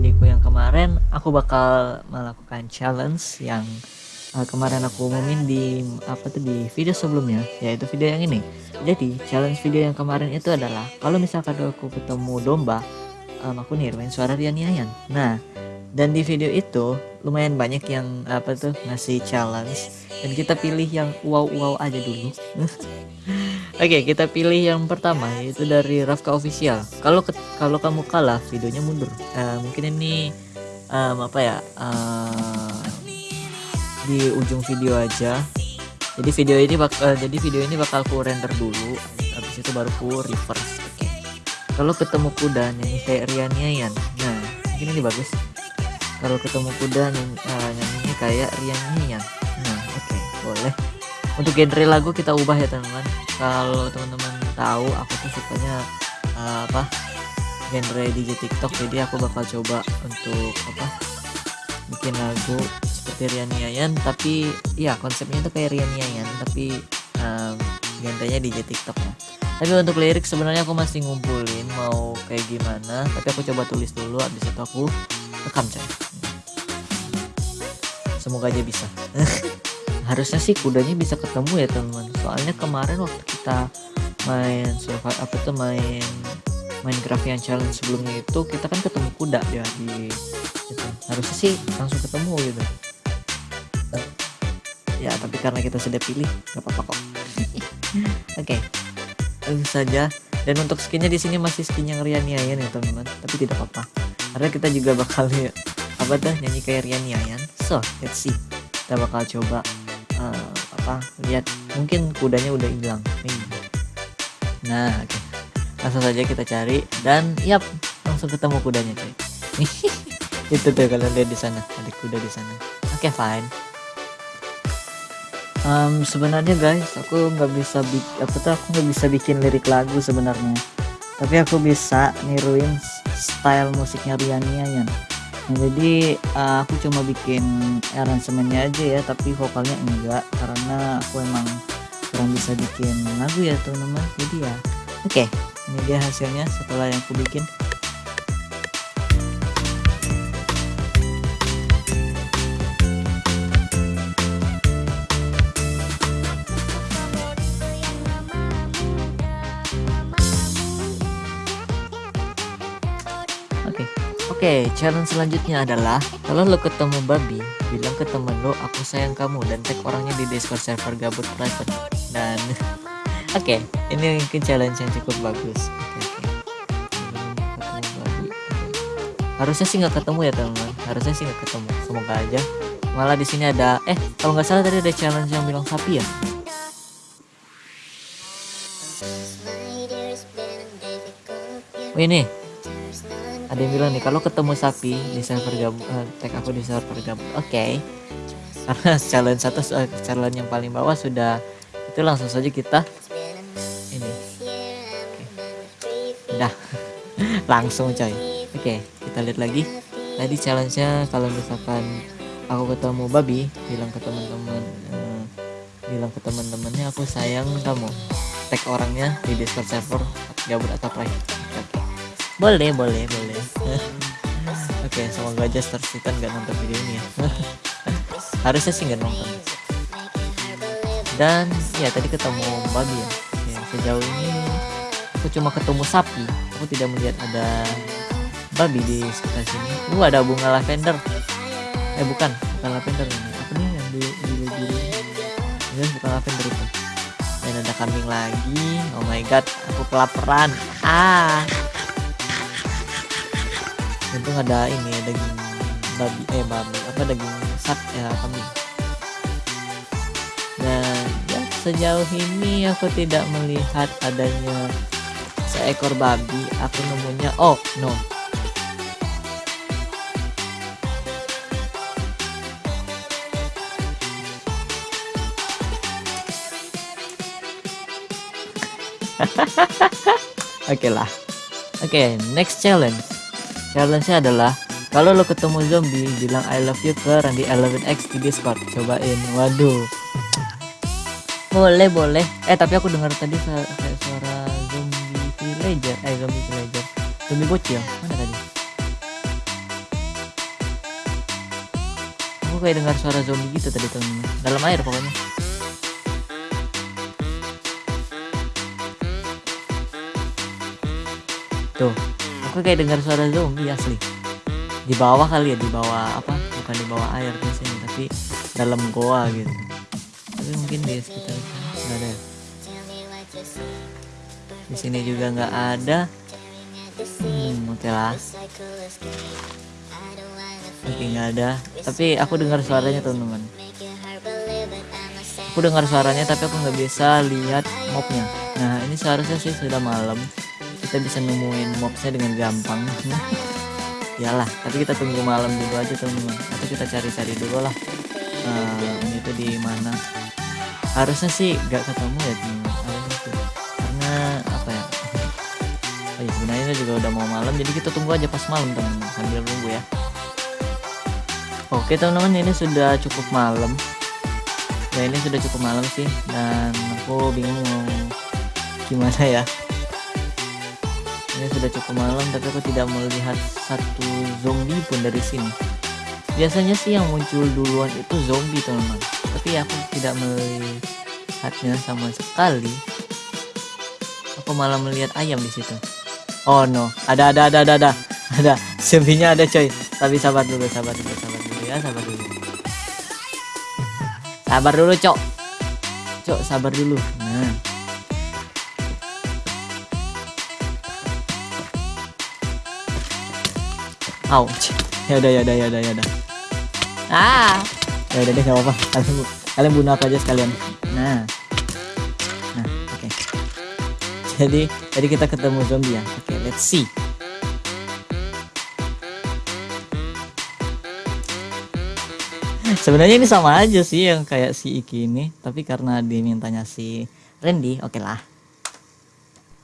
janjiku yang kemarin aku bakal melakukan challenge yang uh, kemarin aku umumin di apa tuh di video sebelumnya yaitu video yang ini. Jadi challenge video yang kemarin itu adalah kalau misalkan aku ketemu domba um, aku niruin suara Rian Yayan. Nah dan di video itu lumayan banyak yang apa tuh ngasih challenge. Dan kita pilih yang wow wow aja dulu Oke, okay, kita pilih yang pertama yaitu dari Rafka Official. Kalau kalau kamu kalah, videonya mundur. Uh, mungkin ini um, apa ya? Uh, di ujung video aja. Jadi video ini bakal uh, jadi video ini bakal ku render dulu, habis itu baru ku reverse. Oke. Okay. Kalau ketemu kuda nyanyi kayak Rian Yayan. Nah, mungkin ini bagus. Kalau ketemu kuda nyanyi, uh, kayak Rian Yayan. Nah, oke, okay, boleh untuk genre lagu kita ubah ya teman-teman kalau teman-teman tahu aku tuh sukanya uh, apa genre DJ TikTok. Jadi aku bakal coba untuk apa bikin lagu seperti Rian Yayan. Tapi ya konsepnya itu kayak Rian Yayan tapi um, genrenya DJ TikTok. Ya tapi untuk lirik sebenarnya aku masih ngumpulin mau kayak gimana. Tapi aku coba tulis dulu habis itu aku rekam coy. Semoga aja bisa harusnya sih kudanya bisa ketemu ya teman. Soalnya kemarin waktu kita main survival apa tuh main Minecraft yang challenge sebelumnya itu kita kan ketemu kuda ya di itu. Harusnya sih langsung ketemu gitu. Ya tapi karena kita sudah pilih nggak apa-apa kok. Oke. Okay. saja. Dan untuk skinnya di sini masih skin yang Rian Yayan ya teman-teman. Tapi tidak apa-apa. Karena kita juga bakal apa tuh nyanyi kayak Rian Yayan so let's see. Kita bakal coba uh, apa lihat mungkin kudanya udah hilang. Nih. Nah okay. langsung saja kita cari dan yap langsung ketemu kudanya cuy. Itu tuh kalian lihat di sana ada kuda di sana. Oke okay, fine. Um, sebenarnya guys aku nggak bisa apa tuh aku nggak bisa bikin lirik lagu sebenarnya. Tapi aku bisa niruin style musiknya Riania jadi uh, aku cuma bikin aransemennya aja ya tapi vokalnya enggak karena aku emang kurang bisa bikin lagu ya teman-teman. Jadi ya oke. okay, ini dia hasilnya setelah yang aku bikin Oke, okay, challenge selanjutnya adalah kalau lo ketemu babi, bilang ke temen lo aku sayang kamu dan tag orangnya di Discord server gabut private. Dan oke, okay, ini mungkin challenge yang cukup bagus. Oke, okay. Harusnya sih nggak ketemu ya teman-teman. Harusnya sih nggak ketemu. Semoga aja. Malah di sini ada, eh kalau nggak salah tadi ada challenge yang bilang sapi ya. Oh ini ada yang bilang nih kalau ketemu sapi di server gabung uh, tag aku di server gabung. Oke. Okay. karena challenge satu uh, challenge yang paling bawah sudah itu langsung saja kita ini. Okay. udah. Langsung coy. Oke okay, kita lihat lagi. Tadi challenge-nya kalau misalkan aku ketemu babi bilang ke teman-teman uh, bilang ke teman-temannya aku sayang kamu. Tag orangnya di discord server gabut atau private boleh boleh boleh. Oke okay, semoga aja Star Sultan gak nonton video ini ya. Harusnya sih gak nonton. Dan ya tadi ketemu babi ya. Oke, sejauh ini aku cuma ketemu sapi. Aku tidak melihat ada babi di sekitar sini. Uh ada bunga lavender. Eh bukan bukan lavender ini. Apa nih yang di di biru ini bukan lavender itu. Dan ada kambing lagi. Oh my god aku kelaparan. Ah untung ada ini daging babi eh babi apa daging sat ya kambing. Dan ya sejauh ini aku tidak melihat adanya seekor babi. Aku nemunya oh no Oke okay lah. Oke, okay, next challenge challenge-nya adalah kalau lo ketemu zombie bilang I love you ke Randy 11X di Discord. Cobain. Waduh. Boleh boleh. Eh tapi aku dengar tadi suara, suara zombie villager. Eh zombie villager. Zombie bocil. Mana tadi? Kayak dengar suara zombie gitu tadi teman-teman. Dalam air pokoknya. Tuh aku kayak dengar suara zombie asli. Di bawah kali ya di bawah apa? Bukan di bawah air sini tapi dalam goa gitu. Tapi mungkin di sekitar nggak ada ya. di sini juga nggak ada. Hmm, oke lah oke nggak ada. Tapi aku dengar suaranya teman-teman. Aku dengar suaranya tapi aku nggak bisa lihat mobnya. Nah ini seharusnya sih sudah malam kita bisa nemuin mobnya dengan gampang. Iyalah tapi kita tunggu malam dulu aja teman-teman atau kita cari-cari dulu lah. Uh, ini tuh di mana? Harusnya sih gak ketemu ya teman-teman karena apa ya? Oh ya sebenarnya juga udah mau malam jadi kita tunggu aja pas malam teman-teman sambil nunggu ya. Oke teman-teman ini sudah cukup malam. Ya ini sudah cukup malam sih dan aku bingung gimana ya ini sudah cukup malam tapi aku tidak melihat satu zombie pun dari sini. Biasanya sih yang muncul duluan itu zombie teman-teman. Tapi aku tidak melihatnya sama sekali. Aku malah melihat ayam di situ. Oh no. Ada ada ada ada ada. Ada. Zombinya ada coy. Tapi sabar dulu sabar dulu sabar dulu ya sabar dulu. Sabar dulu cok. Cok sabar dulu. Nah ouch. Ya udah ya udah ya udah ya udah. Ah. Ya udah deh gak apa-apa. Kalian kalian bunuh aku aja sekalian. Nah. Nah oke. Okay. jadi jadi kita ketemu zombie ya. Oke okay, let's see. Sebenarnya ini sama aja sih yang kayak si Iki ini tapi karena dimintanya si Randy oke okay lah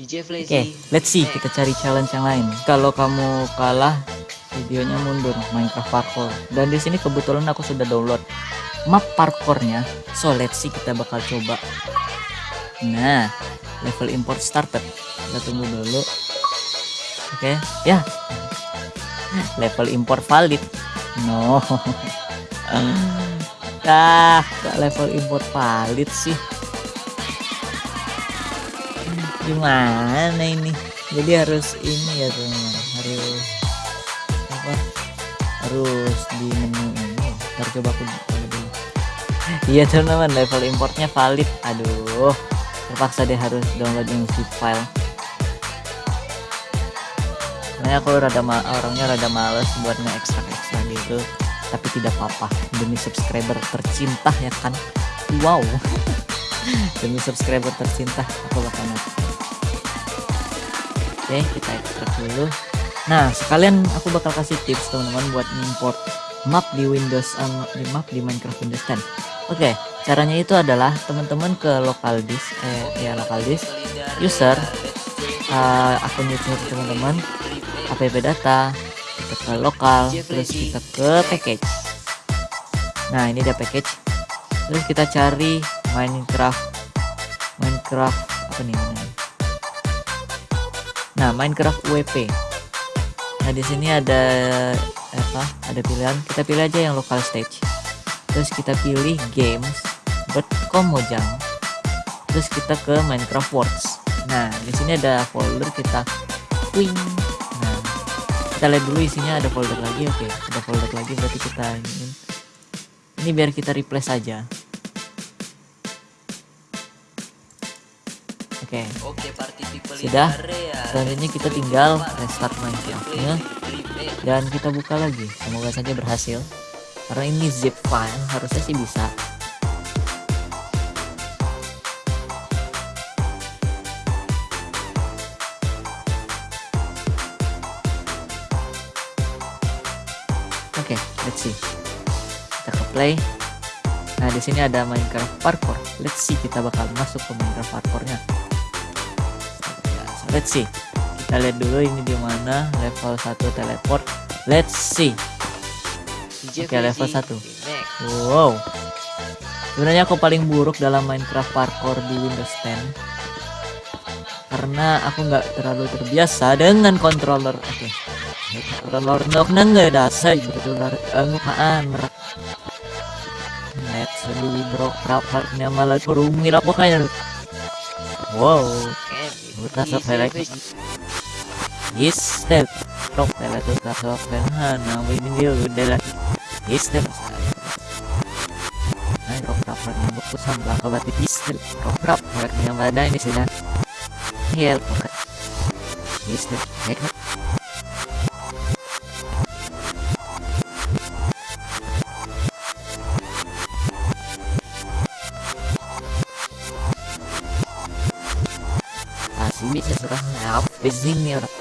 Oke, okay, let's see. Kita cari challenge yang lain. Kalau kamu kalah, videonya mundur Minecraft parkour. Dan di sini kebetulan aku sudah download map parkournya. So let's see kita bakal coba. Nah, level import started. Kita tunggu dulu. Oke, okay, ya. Level import valid. No. ah kok level import valid sih gimana ini jadi harus ini ya teman harus harus di menu ini. Ntar coba aku dulu. Iya teman-teman level importnya valid. Aduh terpaksa deh harus download yang zip file. Nah aku rada orangnya rada males buat nge-extract extract gitu. Tapi tidak apa-apa demi subscriber tercinta ya kan? Wow. Demi subscriber tercinta aku bakal oke kita ekstrak dulu nah sekalian aku bakal kasih tips teman-teman buat import map di Windows um, di map di Minecraft Windows 10 oke caranya itu adalah teman-teman ke local disk eh ya local disk user uh, akun user teman-teman app data kita ke lokal terus kita ke package. Nah ini dia package. Terus kita cari Minecraft Minecraft apa nih nah Minecraft WP nah di sini ada apa ada pilihan. Kita pilih aja yang local stage. Terus kita pilih games Mojang. Terus kita ke Minecraft Worlds. Nah di sini ada folder kita. Wing. Kita lihat dulu isinya ada folder lagi. Oke ada folder lagi. Berarti kita ini ini biar kita replace saja oke. Sudah. selanjutnya kita tinggal restart Minecraftnya. Dan kita buka lagi. Semoga saja berhasil. Karena ini zip file harusnya sih bisa. Oke, okay, let's see. Kita ke play. Nah, di sini ada Minecraft parkour. Let's see kita bakal masuk ke Minecraft parkournya. Let's see. Kita lihat dulu ini di mana level 1 teleport. Let's see. Oke, okay, level 1. Wow. Sebenarnya aku paling buruk dalam Minecraft parkour di Windows 10 karena aku nggak terlalu terbiasa dengan controller. Oke. Okay. Controller nggak nggak dasar controller enggak merak. Net sedih bro rapartnya malah kurungin apa kayak Wow Buta sopelek Istel Rok pela tuh kasopel Hana ini dia udah lah. Istel Ay rok rapartnya buku sambil kabati istel Rok rapartnya mana ini sih Help Istel Hek Asli serang apa sih ini orang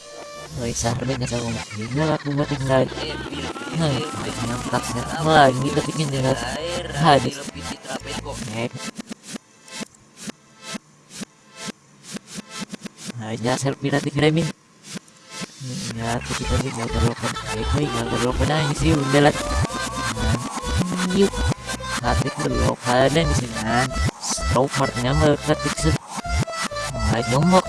Woi sahabat nggak tahu nggak aku Nah, yang taksir lagi kepikin dengan hadis Hek Aja selfie nanti kirimin Ya, Baik, baik, nggak terlupakan aja sih, udah lah Yuk Hati terlupakan di sini Stroke partnya meleketik se Nggak jongkok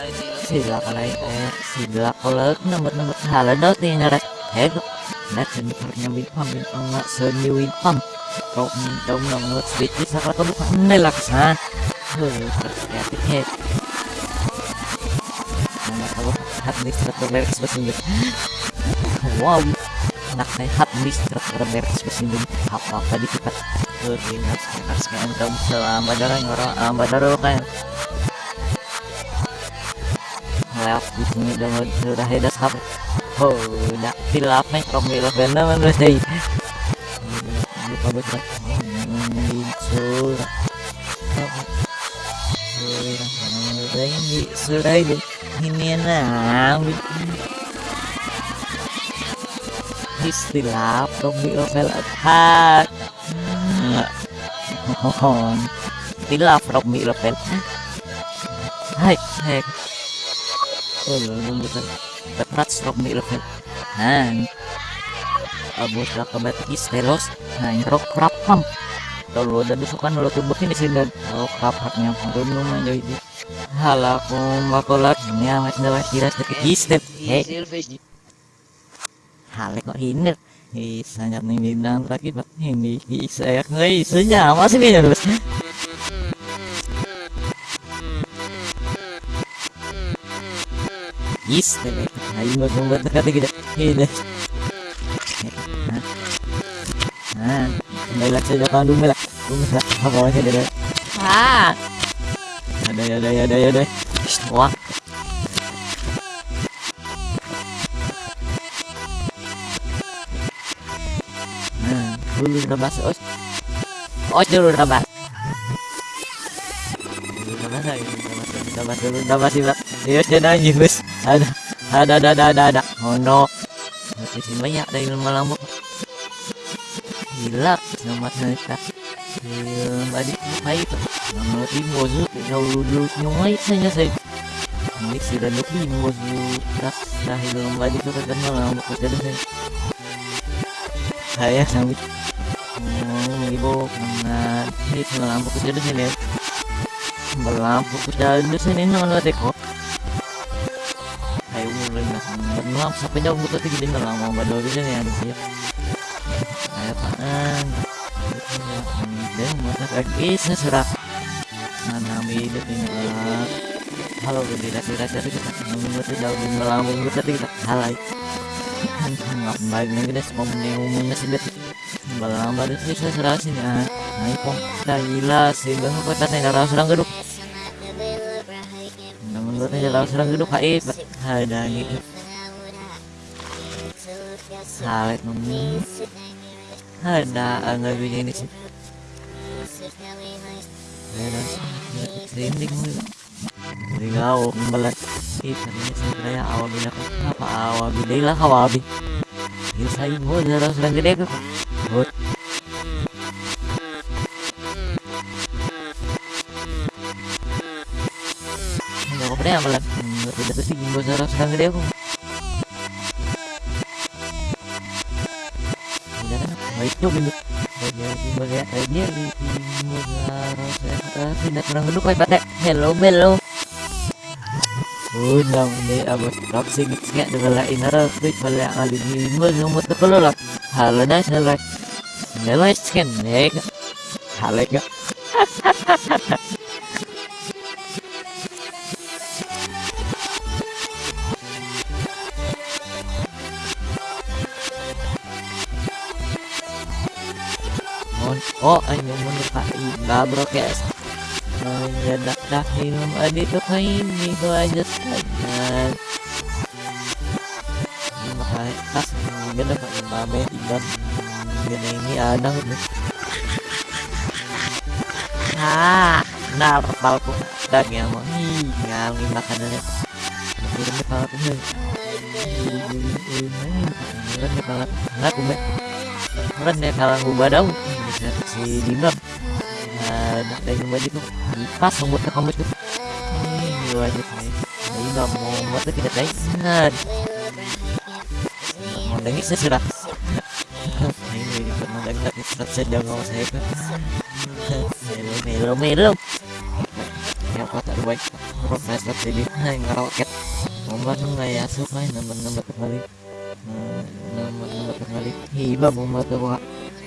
ya cek itu tapi selakon lah hata ada berapa nama nomor sering ah rasul sila kalay eh sila kolak nomor nomor haladot ni narat hego na seniornya Wilpam yung mga seni Wilpam kau minta ng mga switch sa katubukan nilaksan Kreatif head Mga tawag administrator lyrics ba sinyo Wow sinyo Apa-apa di kita harus selama darah kan Lewat di sini dengan sudah apa Oh, udah tilap nih kok milih benda mana sih? Lupa betul. Surah. Ini ini ini nah. Istilah kok milih hat. Hai, hai. Oh, betul berat stroke mi ilfil han abos ka kabatis telos. Han rock rap pam kalau udah dusukan lo tubuh ini sih dan rock rap haknya pun lumayan jadi halaku makolak ini amat dapat kira sedikit istep he. Halek kok hinder. Bisa nyat nih lagi pak. Ini bisa ya. Nggak bisa masih bisa terus Buat membuat kata kita. Ini. Nah, saja kan dulu lah. Dulu lah. Apa aja deh. Ah. Ada ya, ada ya, ada ya, ada. Wah. Nah, dulu masuk. Os. Os dulu udah masuk. Udah masuk, udah masuk, udah masuk, udah masuk, Bos. Ada, ada, ada, ada, ada, ada. Oh no. Di sini banyak dari lama lama. Gila, sama cerita. Badi baik. Timur tu, jauh dulu nyuai saja saya. Ini sudah dua timur tu. Tak, dah hilang badi tu kan malam aku jadi saya. Saya sambil ibu mana ini malam aku jadi sini. Malam aku jadi sini nama teko sampai jauh butuh tiga दिन lama badal gitu nih ada sih kayak apaan dan seserak mana hidup ini halo gede kasih kasih kita membuat jauh di malam butuh kita halai nggak baik nih kita semua sih bet balang badan sih seserak sih ya nah pom gila sih bahwa kata saya nggak serang geduk menurut aja langsung serang geduk haib ada enggak begini sih ada trending mulu Tinggal membelat itu ini sebenarnya awal bila apa awal bila lah kawabi ini saya mau jarang serang gede kok good tuh sih gimbal sekarang sedang gede baik tuh gimbal Baiknya gimbal ya aja di gimbal sekarang tidak pernah geduk kayak pada hello hello Unang ni abos proxy nga dala inara wait wala alin mo yung matakulolak hala na sa like nila skin nek halik nga Oh, ano mo na pa i-broadcast mendadak dak minum adik tuh ini tuh aja saja ini makanya tas gede pak imame iban gede ini ada ah narpal pun dan yang mau ngal ini makanannya kirim ke kepala pun Meren deh kalau nggak kumbe Meren deh kalau gue badau si Dimbam Nah, dari baju tuh pas membuat kamu itu ini wajib nih jadi nggak mau buat tuh tidak baik ingat mau dengi sesudah ini pernah dengar lagi surat sedang ngomong saya kan melo melo melo ya apa tak baik profesor jadi ngeroket nomor nggak ya suka nomor nomor kembali nomor nomor kembali hiba mau tuh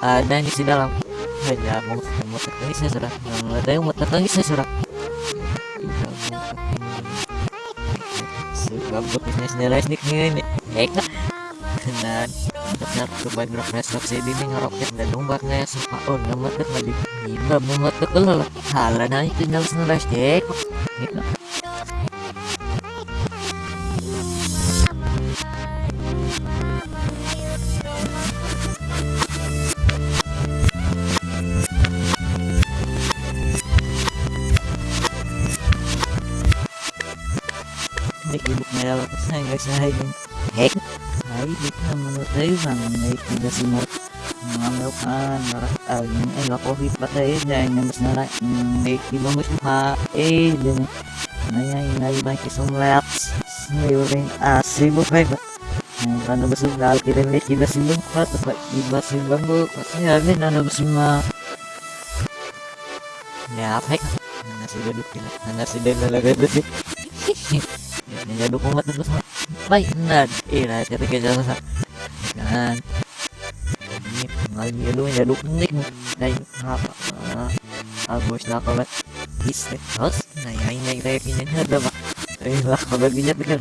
ada di dalam. Hanya mau tertangis saya sudah ada yang mau tertangis saya sudah suka bisnis nilai ini ya dan benar coba progres subsidi ini ngeroket dan numpak nggak suka oh nama tuh lagi. Hingga mau tuh kalau itu nyala nilai snik gitu tayo Ang may tiga si Mark Mga melukan Maratag Ay, lakohi pa tayo Dahil na mas narak iba mo siya Eh, din Naya, inay ba kisong laps mo pa ba Ang paano ba sila Alkirin may tiga si Lungkat At iba si Bambo Kasi agad Ano ba sila ya? Nasi benar iya ketika jalan kan ini lagi lu nyaduk nik dari apa agus na kalat istek host na yain na itayo kinya ada ba eh lah kalau ginya pikir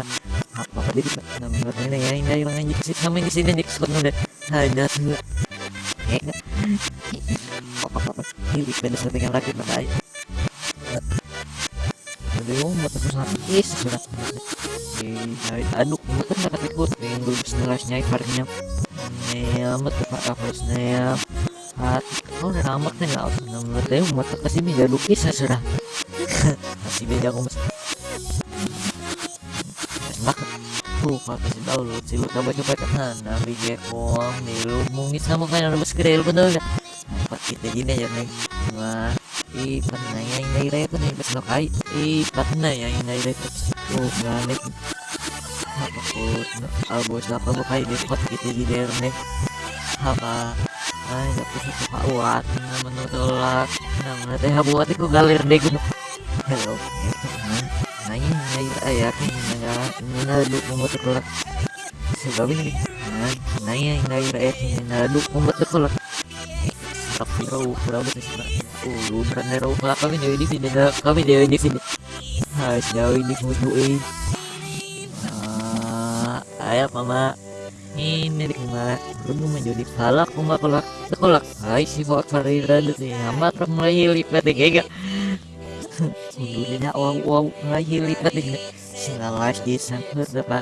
apa ka dito na mga na yain na yung anjing sama ni sila nik spot mo deh ada sila eh apa apa hilik pada sa tinggal rakit na tayo Jadi, oh, matapos natin is, surat ay ano kumutan nakatikot yung gulbos na rush niya parang niya matapos na niya at oh naramak na nga ako ng mga tayo mata kasi may lukis na sura kasi beda ko mas bakit oh kasi daw silot na ba yung pagkatahan na bigay ko ang nilumungis na mo kaya na mas kirel ko daw na kita gina yan mga ipat na yan nairay ko na lakay ipat na yan nairay ko oh galit abos na pabukay lipat kita di derne haka ay tapos ito kauat naman nutulak naman natin habuat ko galir de ko hello. Ngayon ngayon ay akin nga ninaduk mo matulak sa gabi ngayon ay akin ninaduk mo matulak tapi raw raw ba sila oh berat na raw pala kami na hindi sila kami na hindi sila ha siya hindi mo ayah mama. Ini di ke mana lu menjadi palak kuma kolak sekolak hai si fort farira sih amat mulai lipat gak Undulina wow wow ngahili singa live di depan